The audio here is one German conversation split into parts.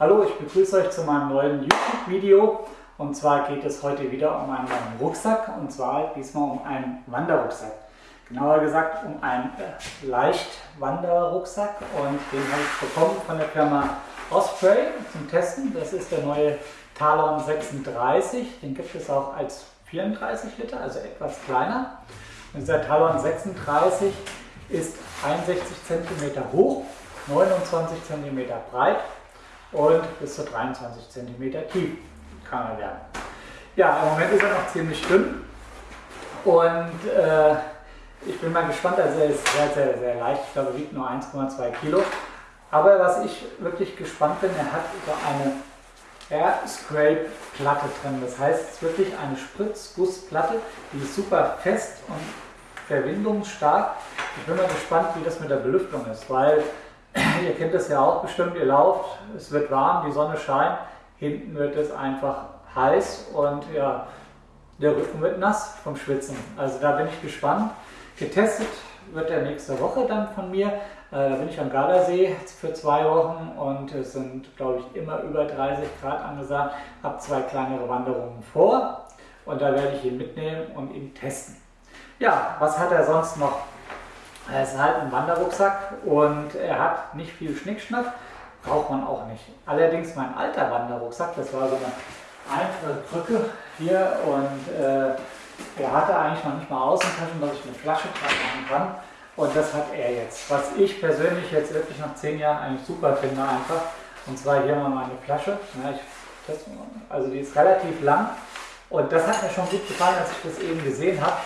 Hallo, ich begrüße euch zu meinem neuen YouTube-Video. Und zwar geht es heute wieder um einen neuen Rucksack und zwar diesmal um einen Wanderrucksack. Genauer gesagt um einen äh, Leichtwanderrucksack und den habe ich bekommen von der Firma Osprey zum Testen. Das ist der neue Talon 36. Den gibt es auch als 34 Liter, also etwas kleiner. Und dieser Talon 36 ist 61 cm hoch, 29 cm breit und bis zu 23 cm tief kann er werden. Ja, im Moment ist er noch ziemlich dünn und äh, ich bin mal gespannt, also er ist sehr, sehr, sehr leicht, ich glaube, er wiegt nur 1,2 Kilo. Aber was ich wirklich gespannt bin, er hat so eine Air Scrape Platte drin. Das heißt, es ist wirklich eine Spritzgussplatte, die ist super fest und verwindungsstark. Ich bin mal gespannt, wie das mit der Belüftung ist, weil ihr kennt das ja auch bestimmt, ihr lauft, es wird warm, die Sonne scheint, hinten wird es einfach heiß und ja, der Rücken wird nass vom Schwitzen. Also da bin ich gespannt. Getestet wird er nächste Woche dann von mir. Äh, da bin ich am Gardasee für zwei Wochen und es sind, glaube ich, immer über 30 Grad angesagt. Habe zwei kleinere Wanderungen vor und da werde ich ihn mitnehmen und ihn testen. Ja, was hat er sonst noch? Er ist halt ein Wanderrucksack und er hat nicht viel Schnickschnack, braucht man auch nicht. Allerdings mein alter Wanderrucksack, das war so eine einfache Krücke hier und äh, er hatte eigentlich noch nicht mal Außentaschen, dass ich eine Flasche dran machen kann. Und das hat er jetzt. Was ich persönlich jetzt wirklich nach zehn Jahren eigentlich super finde einfach. Und zwar hier mal meine Flasche. Ja, ich, das, also die ist relativ lang. Und das hat mir schon gut gefallen, als ich das eben gesehen habe.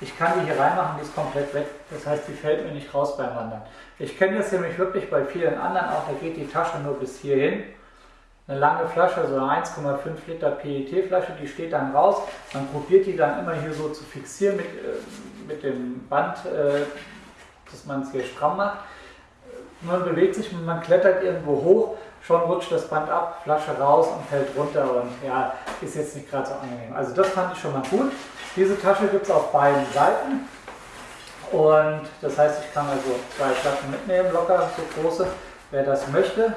Ich kann die hier reinmachen, die ist komplett weg. Das heißt, die fällt mir nicht raus beim Wandern. Ich kenne das nämlich wirklich bei vielen anderen auch, da geht die Tasche nur bis hierhin eine lange Flasche, so eine 1,5 Liter PET-Flasche, die steht dann raus. Man probiert die dann immer hier so zu fixieren mit, äh, mit dem Band, äh, dass man es hier stramm macht. Man bewegt sich, man klettert irgendwo hoch, schon rutscht das Band ab, Flasche raus und fällt runter und ja, ist jetzt nicht gerade so angenehm. Also das fand ich schon mal gut. Diese Tasche gibt es auf beiden Seiten und das heißt, ich kann also zwei Flaschen mitnehmen, locker so große, wer das möchte.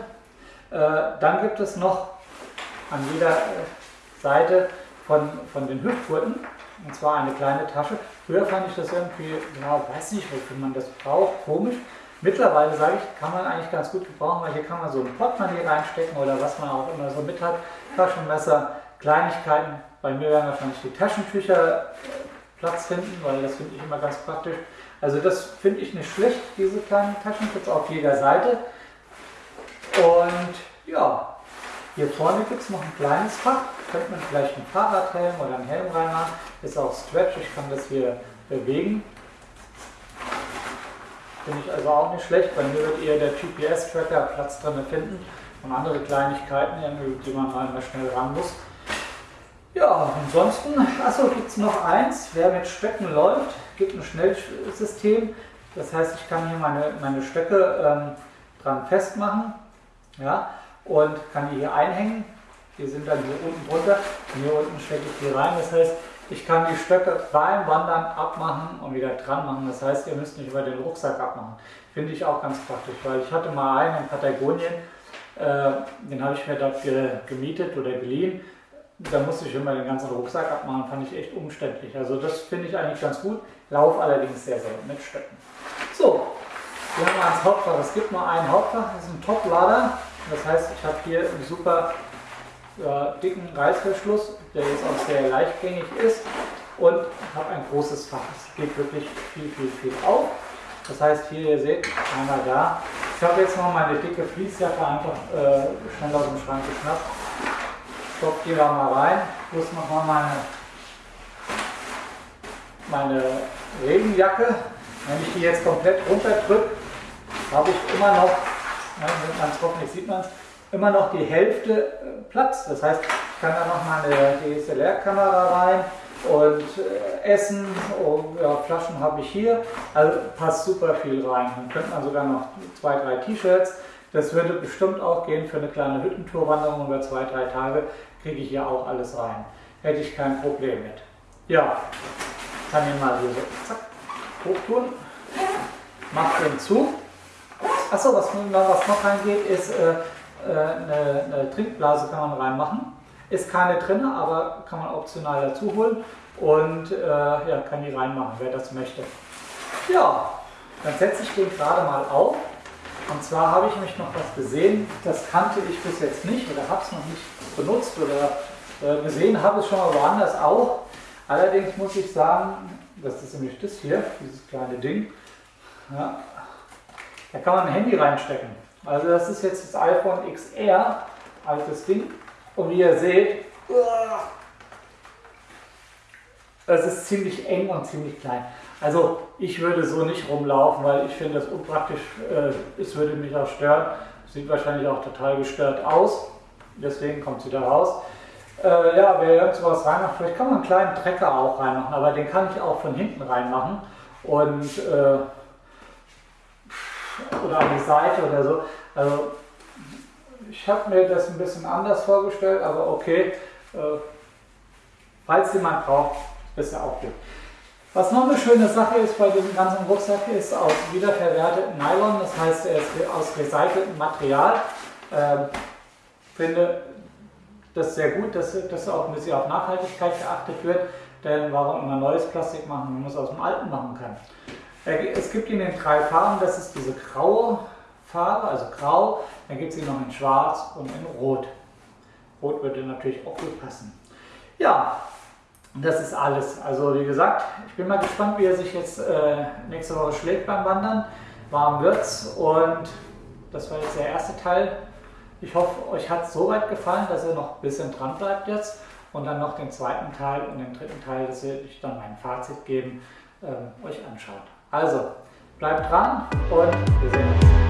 Äh, dann gibt es noch an jeder äh, Seite von, von den Hüftgurten, und zwar eine kleine Tasche. Früher fand ich das irgendwie, ja, weiß nicht, wofür man das braucht, komisch. Mittlerweile sage ich, kann man eigentlich ganz gut gebrauchen, weil hier kann man so ein Portemonnaie reinstecken oder was man auch immer so mit hat. Taschenmesser, Kleinigkeiten. Bei mir werden wahrscheinlich die Taschentücher äh, Platz finden, weil das finde ich immer ganz praktisch. Also das finde ich nicht schlecht, diese kleinen Taschen gibt es auf jeder Seite. Und ja, hier vorne gibt es noch ein kleines Fach. Könnte man vielleicht ein Fahrradhelm oder einen Helm reinmachen. Ist auch Stretch, ich kann das hier bewegen. Finde ich also auch nicht schlecht. Bei mir wird eher der GPS-Tracker Platz drin finden und andere Kleinigkeiten, die man mal schnell ran muss. Ja, ansonsten, achso, gibt es noch eins, wer mit Stöcken läuft, gibt ein Schnellsystem. Das heißt, ich kann hier meine, meine Stöcke ähm, dran festmachen ja, und kann die hier einhängen. Die sind dann hier unten drunter und hier unten stecke ich die rein. Das heißt, ich kann die Stöcke beim Wandern abmachen und wieder dran machen. Das heißt, ihr müsst nicht über den Rucksack abmachen. Finde ich auch ganz praktisch, weil ich hatte mal einen in Patagonien, äh, den habe ich mir dafür gemietet oder geliehen. Da musste ich immer den ganzen Rucksack abmachen, fand ich echt umständlich. Also das finde ich eigentlich ganz gut, lauf allerdings sehr selten mit Stöcken. So, wir haben ans Hauptfach. Es gibt nur ein Hauptfach, das ist ein Toplader. Das heißt, ich habe hier einen super äh, dicken Reißverschluss, der jetzt auch sehr leichtgängig ist und habe ein großes Fach. Es geht wirklich viel, viel, viel auf. Das heißt, hier, ihr seht, einmal da. Ich habe jetzt noch meine dicke Fließjacke einfach äh, schnell aus dem Schrank geschnappt. Stopft die da mal rein. Plus nochmal meine, meine Regenjacke. Wenn ich die jetzt komplett runterdrücke, habe ich immer noch wenn man es hoffentlich sieht man es, immer noch die Hälfte äh, Platz. Das heißt, ich kann da noch mal eine DSLR-Kamera rein und äh, Essen, oh, ja, Flaschen habe ich hier, also passt super viel rein. Dann könnte man sogar noch zwei, drei T-Shirts. Das würde bestimmt auch gehen für eine kleine Hüttentourwanderung über zwei, drei Tage, kriege ich hier auch alles rein. Hätte ich kein Problem mit. Ja, kann ihn mal hier so zack, hochtun, macht den zu Achso, was, was noch reingeht, ist, äh, äh, eine, eine, Trinkblase kann man reinmachen. Ist keine drin, aber kann man optional dazu holen und äh, ja, kann die reinmachen, wer das möchte. Ja, dann setze ich den gerade mal auf. Und zwar habe ich mich noch was gesehen, das kannte ich bis jetzt nicht oder habe es noch nicht benutzt oder äh, gesehen, habe es schon mal woanders auch. Allerdings muss ich sagen, das ist nämlich das hier, dieses kleine Ding. Ja, da kann man ein Handy reinstecken. Also das ist jetzt das iPhone XR, altes Ding. Und wie ihr seht, das ist ziemlich eng und ziemlich klein. Also ich würde so nicht rumlaufen, weil ich finde das unpraktisch. Äh, es würde mich auch stören. Sieht wahrscheinlich auch total gestört aus. Deswegen kommt sie da raus. Äh, ja, wer irgend sowas reinmacht, vielleicht kann man einen kleinen Trecker auch reinmachen, aber den kann ich auch von hinten reinmachen. Und äh, oder an die Seite oder so. Also ich habe mir das ein bisschen anders vorgestellt, aber okay, äh, falls jemand braucht, ja auch gut. Was noch eine schöne Sache ist bei diesem ganzen Rucksack, ist aus wiederverwertetem Nylon, das heißt, er ist aus recyceltem Material. Ähm, finde das sehr gut, dass, dass auch ein bisschen auf Nachhaltigkeit geachtet wird, denn warum immer neues Plastik machen, wenn man es aus dem alten machen kann. Es gibt ihn in drei Farben, das ist diese graue Farbe, also grau, dann gibt es ihn noch in schwarz und in rot. Rot würde natürlich auch gut passen. Ja, das ist alles. Also wie gesagt, ich bin mal gespannt, wie er sich jetzt äh, nächste Woche schlägt beim Wandern. Warm wird's und das war jetzt der erste Teil. Ich hoffe, euch hat es so weit gefallen, dass ihr noch ein bisschen dran bleibt jetzt und dann noch den zweiten Teil und den dritten Teil, das werde ich dann mein Fazit geben, äh, euch anschaut. Also, bleibt dran und wir sehen uns.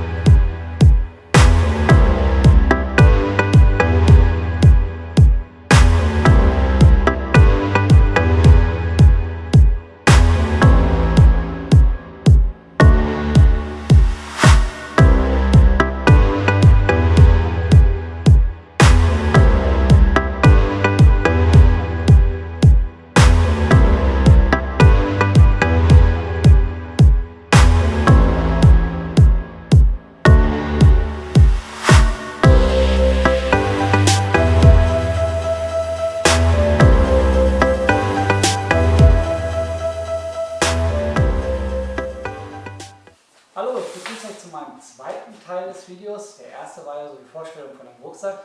Erste war ja so die Vorstellung von dem Rucksack.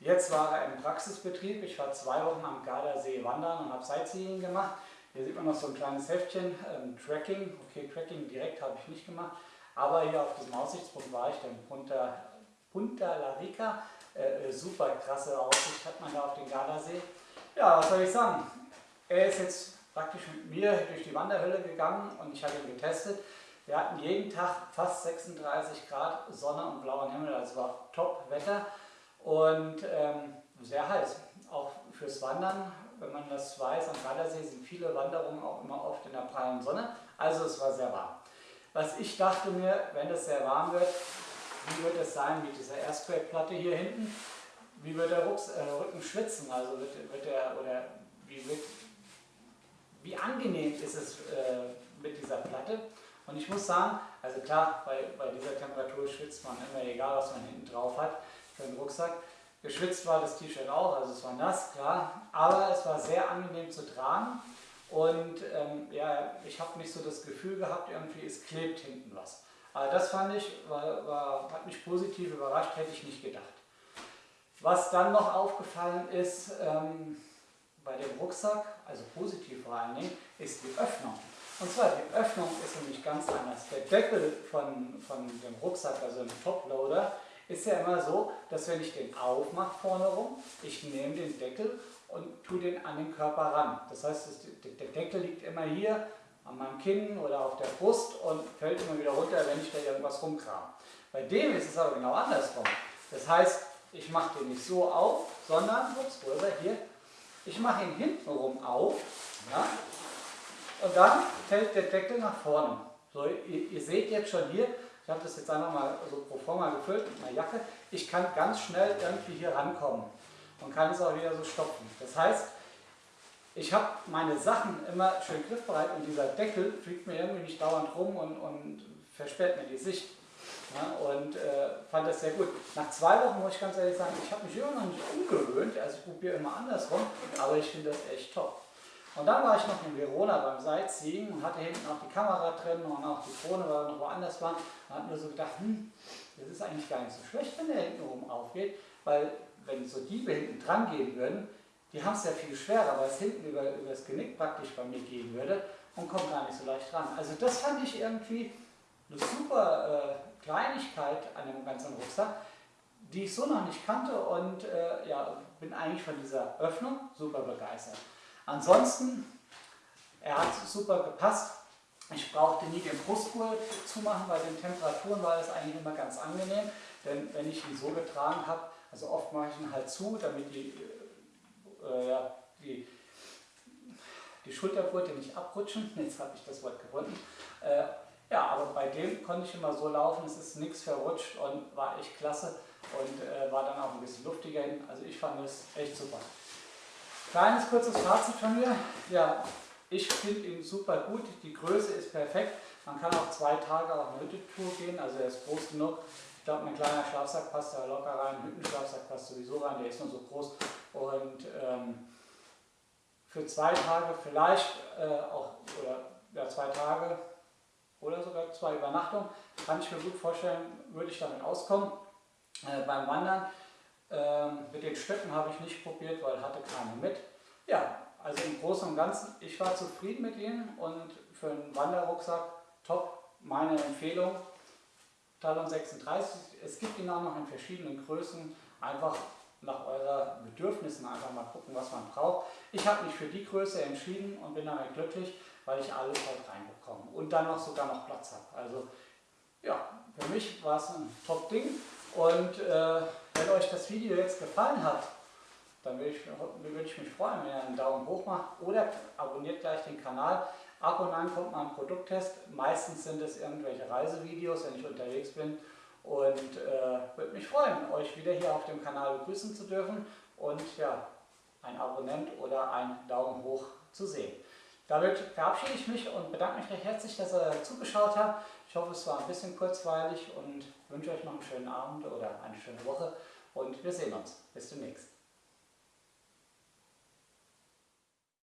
Jetzt war er im Praxisbetrieb. Ich war zwei Wochen am Gardasee wandern und habe Sightseeing gemacht. Hier sieht man noch so ein kleines Heftchen, ähm, Tracking. Okay, Tracking direkt habe ich nicht gemacht. Aber hier auf diesem Aussichtspunkt war ich dann Punta, Punta La Rica. Äh, äh, super krasse Aussicht hat man da auf den Gardasee. Ja, was soll ich sagen? Er ist jetzt praktisch mit mir durch die Wanderhölle gegangen und ich habe ihn getestet. Wir hatten jeden Tag fast 36 Grad Sonne und blauen Himmel, also war Top-Wetter und ähm, sehr heiß. Auch fürs Wandern, wenn man das weiß, am Gardasee sind viele Wanderungen auch immer oft in der prallen Sonne, also es war sehr warm. Was ich dachte mir, wenn es sehr warm wird, wie wird es sein mit dieser Airspray-Platte hier hinten? Wie wird der Rucks, äh, Rücken schwitzen? Also wird, wird der, oder wie, wird, wie angenehm ist es äh, mit dieser Platte? Und ich muss sagen, also klar, bei, bei dieser Temperatur schwitzt man immer, egal was man hinten drauf hat für den Rucksack. Geschwitzt war das T-Shirt auch, also es war nass, klar, aber es war sehr angenehm zu tragen und ähm, ja, ich habe nicht so das Gefühl gehabt, irgendwie es klebt hinten was. Aber das fand ich, war, war, hat mich positiv überrascht, hätte ich nicht gedacht. Was dann noch aufgefallen ist ähm, bei dem Rucksack, also positiv vor allen Dingen, ist die Öffnung. Und zwar, die Öffnung ist nämlich ganz anders. Der Deckel von, von dem Rucksack, also dem Toploader, ist ja immer so, dass wenn ich den aufmache vorne rum, ich nehme den Deckel und tue den an den Körper ran. Das heißt, der Deckel liegt immer hier an meinem Kinn oder auf der Brust und fällt immer wieder runter, wenn ich da irgendwas rumkram. Bei dem ist es aber genau andersrum. Das heißt, ich mache den nicht so auf, sondern, ups, wo ist er? Hier. Ich mache ihn hintenrum auf. Ja, und dann fällt der Deckel nach vorne. So, ihr, ihr seht jetzt schon hier, ich habe das jetzt einfach mal so pro forma gefüllt mit einer Jacke, ich kann ganz schnell irgendwie hier rankommen und kann es auch wieder so stopfen. Das heißt, ich habe meine Sachen immer schön griffbereit und dieser Deckel fliegt mir irgendwie nicht dauernd rum und, und versperrt mir die Sicht. Ja, und äh, fand das sehr gut. Nach zwei Wochen muss ich ganz ehrlich sagen, ich habe mich immer noch nicht umgewöhnt, also ich probiere immer andersrum, aber ich finde das echt top. Und dann war ich noch in Verona beim Sightseeing und hatte hinten auch die Kamera drin und auch die Drohne, weil wir noch woanders waren. Und hat mir so gedacht, hm, das ist eigentlich gar nicht so schlecht, wenn der hinten oben aufgeht, weil wenn so Diebe hinten dran gehen würden, die haben es ja viel schwerer, weil es hinten über, über das Genick praktisch bei mir gehen würde und kommt gar nicht so leicht ran. Also das fand ich irgendwie eine super äh, Kleinigkeit an dem ganzen Rucksack, die ich so noch nicht kannte und äh, ja, bin eigentlich von dieser Öffnung super begeistert. Ansonsten, er hat super gepasst. Ich brauchte nie den Brustgurt zumachen, bei den Temperaturen war das eigentlich immer ganz angenehm, denn wenn ich ihn so getragen habe, also oft mache ich ihn halt zu, damit die, äh, die, die Schultergurte nicht abrutschen. Jetzt habe ich das Wort gefunden. Äh, ja, aber bei dem konnte ich immer so laufen, es ist nichts verrutscht und war echt klasse und äh, war dann auch ein bisschen luftiger. Also ich fand es echt super. Kleines kurzes Fazit von mir. Ja, ich finde ihn super gut. Die Größe ist perfekt. Man kann auch zwei Tage auf eine Hüttetour gehen, also er ist groß genug. Ich glaube, ein kleiner Schlafsack passt da locker rein, ein Hüttenschlafsack passt sowieso rein, der ist nur so groß. Und ähm, für zwei Tage vielleicht äh, auch, oder ja, zwei Tage oder sogar zwei Übernachtungen, kann ich mir gut vorstellen, würde ich damit auskommen. Äh, beim Wandern ähm, mit den Stöcken habe ich nicht probiert, weil hatte keine mit. Ja, also im Großen und Ganzen, ich war zufrieden mit ihnen und für einen Wanderrucksack top, meine Empfehlung. Talon 36, es gibt ihn auch noch in verschiedenen Größen, einfach nach euren Bedürfnissen einfach mal gucken, was man braucht. Ich habe mich für die Größe entschieden und bin damit glücklich, weil ich alles halt reinbekomme und dann noch sogar noch Platz habe. Also ja, für mich war es ein Top-Ding und äh, wenn euch das Video jetzt gefallen hat, dann würde ich, würde ich mich freuen, wenn ihr einen Daumen hoch macht oder abonniert gleich den Kanal. Ab und an kommt mal ein Produkttest. Meistens sind es irgendwelche Reisevideos, wenn ich unterwegs bin. Und äh, würde mich freuen, euch wieder hier auf dem Kanal begrüßen zu dürfen und ja, ein Abonnent oder ein Daumen hoch zu sehen. Damit verabschiede ich mich und bedanke mich recht herzlich, dass ihr zugeschaut habt. Ich hoffe, es war ein bisschen kurzweilig und wünsche euch noch einen schönen Abend oder eine schöne Woche und wir sehen uns. Bis demnächst.